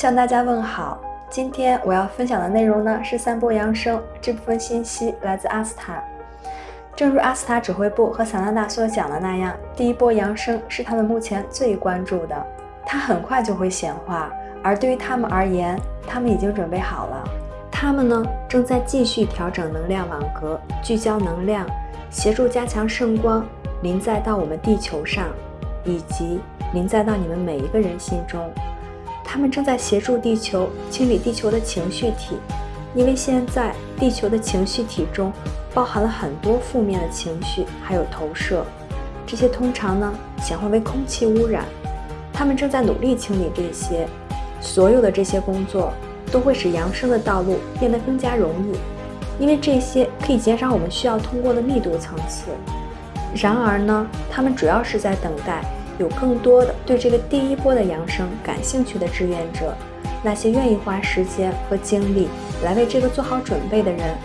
向大家问好。今天我要分享的内容呢是三波扬升，这部分信息来自阿斯塔。正如阿斯塔指挥部和萨纳达所讲的那样，第一波扬升是他们目前最关注的，它很快就会显化。而对于他们而言，他们已经准备好了。他们呢正在继续调整能量网格，聚焦能量，协助加强圣光，临在到我们地球上，以及临在到你们每一个人心中。他们正在协助地球清理地球的情绪体，因为现在地球的情绪体中包含了很多负面的情绪，还有投射，这些通常呢显化为空气污染。他们正在努力清理这些，所有的这些工作都会使扬升的道路变得更加容易，因为这些可以减少我们需要通过的密度层次。然而呢，他们主要是在等待。有更多的对这个第一波的扬升感兴趣的志愿者，那些愿意花时间和精力来为这个做好准备的人，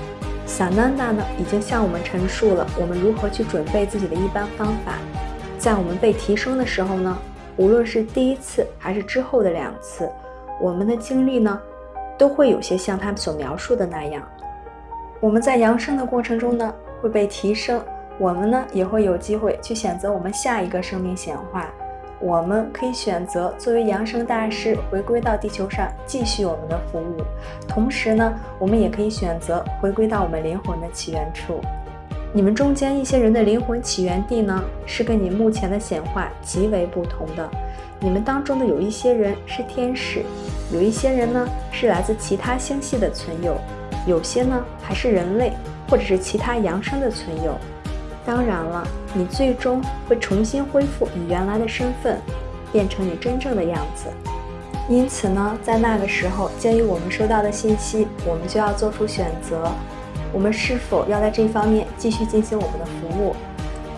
萨娜娜呢已经向我们陈述了我们如何去准备自己的一般方法。在我们被提升的时候呢，无论是第一次还是之后的两次，我们的经历呢都会有些像他所描述的那样。我们在扬升的过程中呢会被提升。我们呢也会有机会去选择我们下一个生命显化。我们可以选择作为扬升大师回归到地球上继续我们的服务，同时呢，我们也可以选择回归到我们灵魂的起源处。你们中间一些人的灵魂起源地呢，是跟你目前的显化极为不同的。你们当中的有一些人是天使，有一些人呢是来自其他星系的存有，有些呢还是人类或者是其他扬升的存有。当然了，你最终会重新恢复你原来的身份，变成你真正的样子。因此呢，在那个时候，鉴于我们收到的信息，我们就要做出选择：我们是否要在这方面继续进行我们的服务？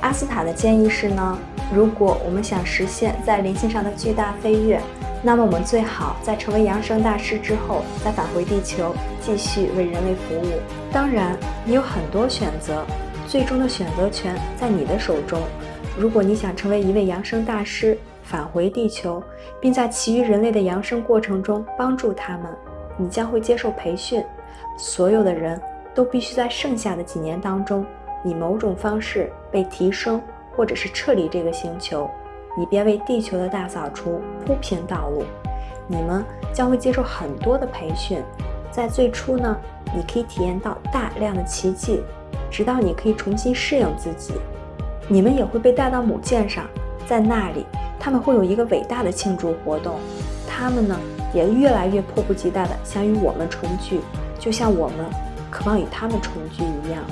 阿斯塔的建议是呢，如果我们想实现在灵性上的巨大飞跃，那么我们最好在成为扬升大师之后，再返回地球，继续为人类服务。当然，你有很多选择。最终的选择权在你的手中。如果你想成为一位扬升大师，返回地球，并在其余人类的扬升过程中帮助他们，你将会接受培训。所有的人都必须在剩下的几年当中，以某种方式被提升，或者是撤离这个星球，以便为地球的大扫除铺平道路。你们将会接受很多的培训。在最初呢，你可以体验到大量的奇迹。直到你可以重新适应自己，你们也会被带到母舰上，在那里他们会有一个伟大的庆祝活动。他们呢也越来越迫不及待地想与我们重聚，就像我们渴望与他们重聚一样。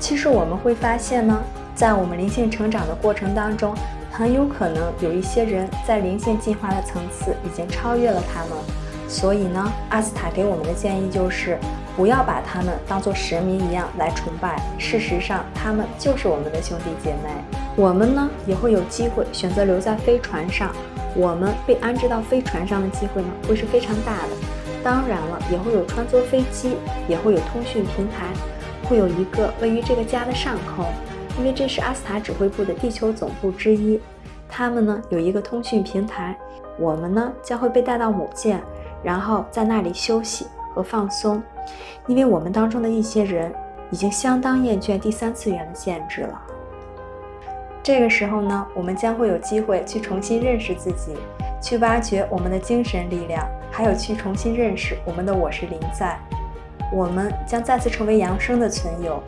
其实我们会发现呢，在我们灵性成长的过程当中，很有可能有一些人在灵性进化的层次已经超越了他们。所以呢，阿斯塔给我们的建议就是。不要把他们当作神明一样来崇拜，事实上，他们就是我们的兄弟姐妹。我们呢，也会有机会选择留在飞船上。我们被安置到飞船上的机会呢，会是非常大的。当然了，也会有穿梭飞机，也会有通讯平台，会有一个位于这个家的上空，因为这是阿斯塔指挥部的地球总部之一。他们呢，有一个通讯平台。我们呢，将会被带到母舰，然后在那里休息。和放松，因为我们当中的一些人已经相当厌倦第三次元的限制了。这个时候呢，我们将会有机会去重新认识自己，去挖掘我们的精神力量，还有去重新认识我们的我是灵在。我们将再次成为扬升的存有，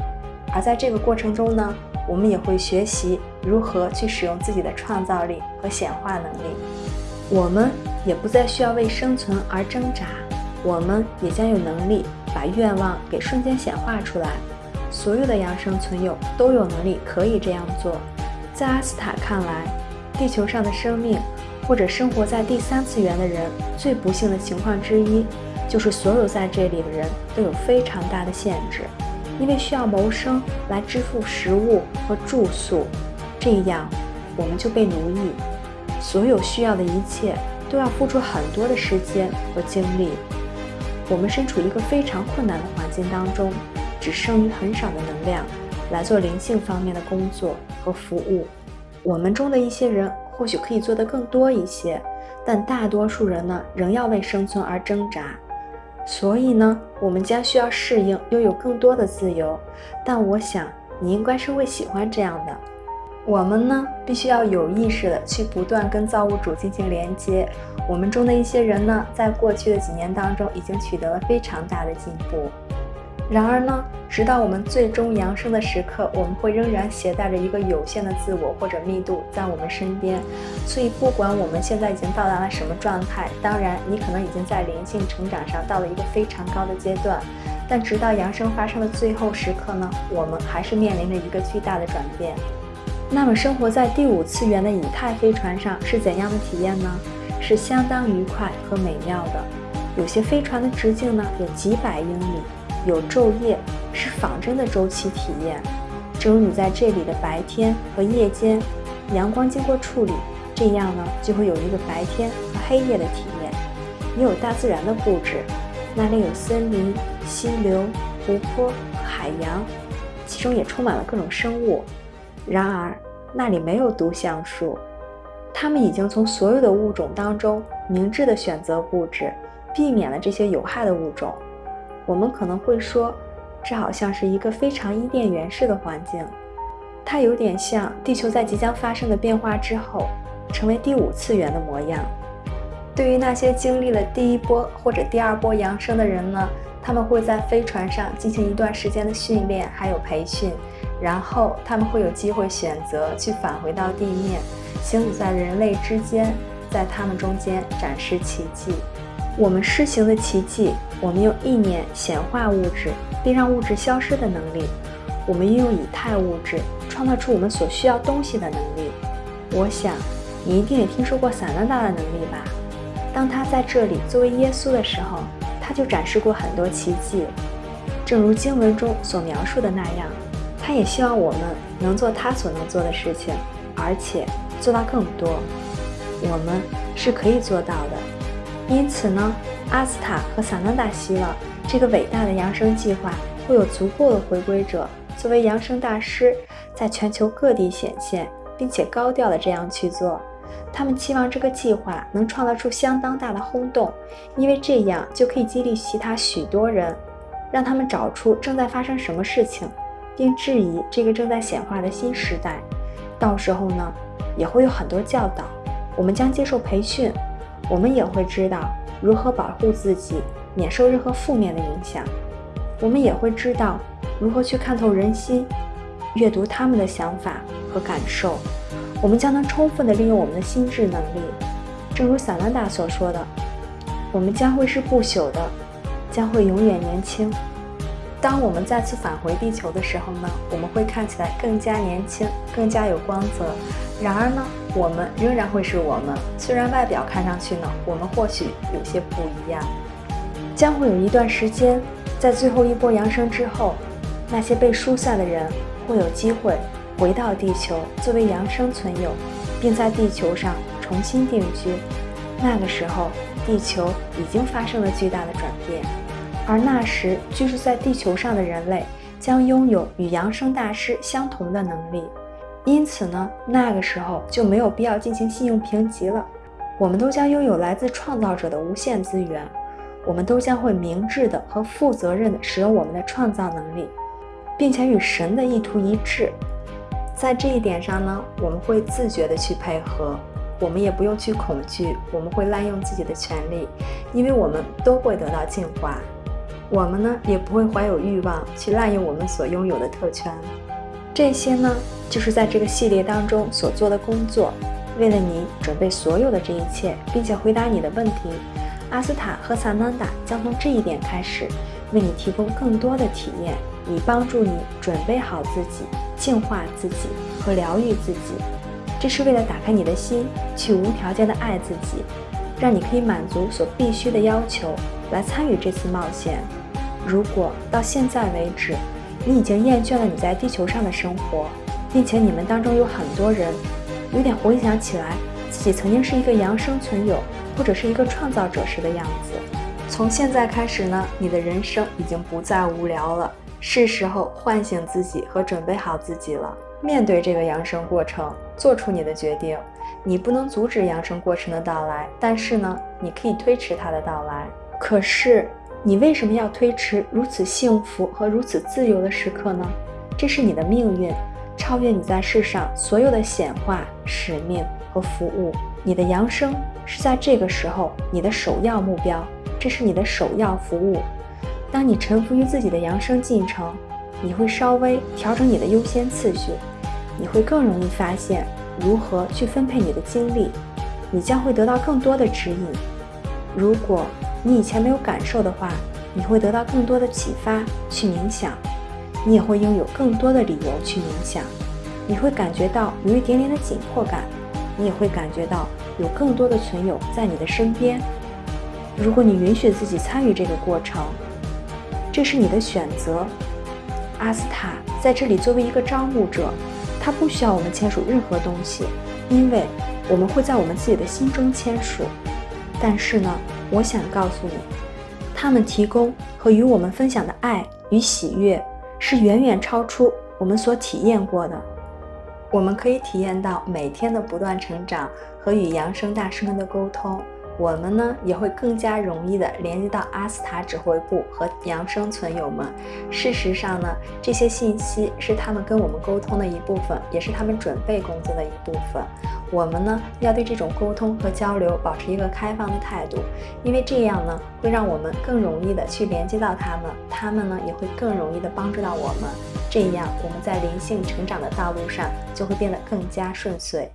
而在这个过程中呢，我们也会学习如何去使用自己的创造力和显化能力。我们也不再需要为生存而挣扎。我们也将有能力把愿望给瞬间显化出来。所有的扬生存有都有能力可以这样做。在阿斯塔看来，地球上的生命或者生活在第三次元的人最不幸的情况之一，就是所有在这里的人都有非常大的限制，因为需要谋生来支付食物和住宿，这样我们就被奴役。所有需要的一切都要付出很多的时间和精力。我们身处一个非常困难的环境当中，只剩余很少的能量来做灵性方面的工作和服务。我们中的一些人或许可以做得更多一些，但大多数人呢，仍要为生存而挣扎。所以呢，我们将需要适应拥有更多的自由。但我想，你应该是会喜欢这样的。我们呢，必须要有意识的去不断跟造物主进行连接。我们中的一些人呢，在过去的几年当中，已经取得了非常大的进步。然而呢，直到我们最终扬升的时刻，我们会仍然携带着一个有限的自我或者密度在我们身边。所以，不管我们现在已经到达了什么状态，当然，你可能已经在灵性成长上到了一个非常高的阶段。但直到扬升发生的最后时刻呢，我们还是面临着一个巨大的转变。那么，生活在第五次元的以太飞船上是怎样的体验呢？是相当愉快和美妙的。有些飞船的直径呢有几百英里，有昼夜，是仿真的周期体验。正如你在这里的白天和夜间，阳光经过处理，这样呢就会有一个白天和黑夜的体验。也有大自然的布置，那里有森林、溪流、湖泊、海洋，其中也充满了各种生物。然而，那里没有毒橡树，他们已经从所有的物种当中明智的选择布置，避免了这些有害的物种。我们可能会说，这好像是一个非常伊甸园式的环境，它有点像地球在即将发生的变化之后，成为第五次元的模样。对于那些经历了第一波或者第二波扬升的人呢，他们会在飞船上进行一段时间的训练，还有培训。然后他们会有机会选择去返回到地面，行走在人类之间，在他们中间展示奇迹。我们施行的奇迹，我们用意念显化物质，并让物质消失的能力。我们运用以太物质创造出我们所需要东西的能力。我想，你一定也听说过萨拉达的能力吧？当他在这里作为耶稣的时候，他就展示过很多奇迹，正如经文中所描述的那样。他也希望我们能做他所能做的事情，而且做到更多。我们是可以做到的。因此呢，阿斯塔和萨南达希望这个伟大的扬声计划会有足够的回归者作为扬声大师，在全球各地显现，并且高调的这样去做。他们期望这个计划能创造出相当大的轰动，因为这样就可以激励其他许多人，让他们找出正在发生什么事情。并质疑这个正在显化的新时代。到时候呢，也会有很多教导。我们将接受培训，我们也会知道如何保护自己，免受任何负面的影响。我们也会知道如何去看透人心，阅读他们的想法和感受。我们将能充分地利用我们的心智能力。正如萨兰达所说的，我们将会是不朽的，将会永远年轻。当我们再次返回地球的时候呢，我们会看起来更加年轻，更加有光泽。然而呢，我们仍然会是我们，虽然外表看上去呢，我们或许有些不一样。将会有一段时间，在最后一波扬升之后，那些被疏散的人会有机会回到地球，作为扬升存有，并在地球上重新定居。那个时候，地球已经发生了巨大的转变。而那时居住在地球上的人类将拥有与扬声大师相同的能力，因此呢，那个时候就没有必要进行信用评级了。我们都将拥有来自创造者的无限资源，我们都将会明智的和负责任的使用我们的创造能力，并且与神的意图一致。在这一点上呢，我们会自觉的去配合，我们也不用去恐惧，我们会滥用自己的权利，因为我们都会得到净化。我们呢也不会怀有欲望去滥用我们所拥有的特权。这些呢就是在这个系列当中所做的工作。为了你准备所有的这一切，并且回答你的问题，阿斯塔和萨曼达将从这一点开始，为你提供更多的体验，以帮助你准备好自己、净化自己和疗愈自己。这是为了打开你的心，去无条件的爱自己，让你可以满足所必须的要求，来参与这次冒险。如果到现在为止，你已经厌倦了你在地球上的生活，并且你们当中有很多人有点回想起来自己曾经是一个扬生存有或者是一个创造者时的样子，从现在开始呢，你的人生已经不再无聊了，是时候唤醒自己和准备好自己了。面对这个扬升过程，做出你的决定。你不能阻止扬升过程的到来，但是呢，你可以推迟它的到来。可是，你为什么要推迟如此幸福和如此自由的时刻呢？这是你的命运，超越你在世上所有的显化、使命和服务。你的扬升是在这个时候你的首要目标，这是你的首要服务。当你臣服于自己的扬升进程，你会稍微调整你的优先次序，你会更容易发现。如何去分配你的精力，你将会得到更多的指引。如果你以前没有感受的话，你会得到更多的启发去冥想，你也会拥有更多的理由去冥想。你会感觉到有一点点的紧迫感，你也会感觉到有更多的存有在你的身边。如果你允许自己参与这个过程，这是你的选择。阿斯塔在这里作为一个招募者。他不需要我们签署任何东西，因为我们会在我们自己的心中签署。但是呢，我想告诉你，他们提供和与我们分享的爱与喜悦是远远超出我们所体验过的。我们可以体验到每天的不断成长和与扬声大师们的沟通。我们呢也会更加容易的连接到阿斯塔指挥部和扬生存友们。事实上呢，这些信息是他们跟我们沟通的一部分，也是他们准备工作的一部分。我们呢要对这种沟通和交流保持一个开放的态度，因为这样呢会让我们更容易的去连接到他们，他们呢也会更容易的帮助到我们。这样我们在灵性成长的道路上就会变得更加顺遂。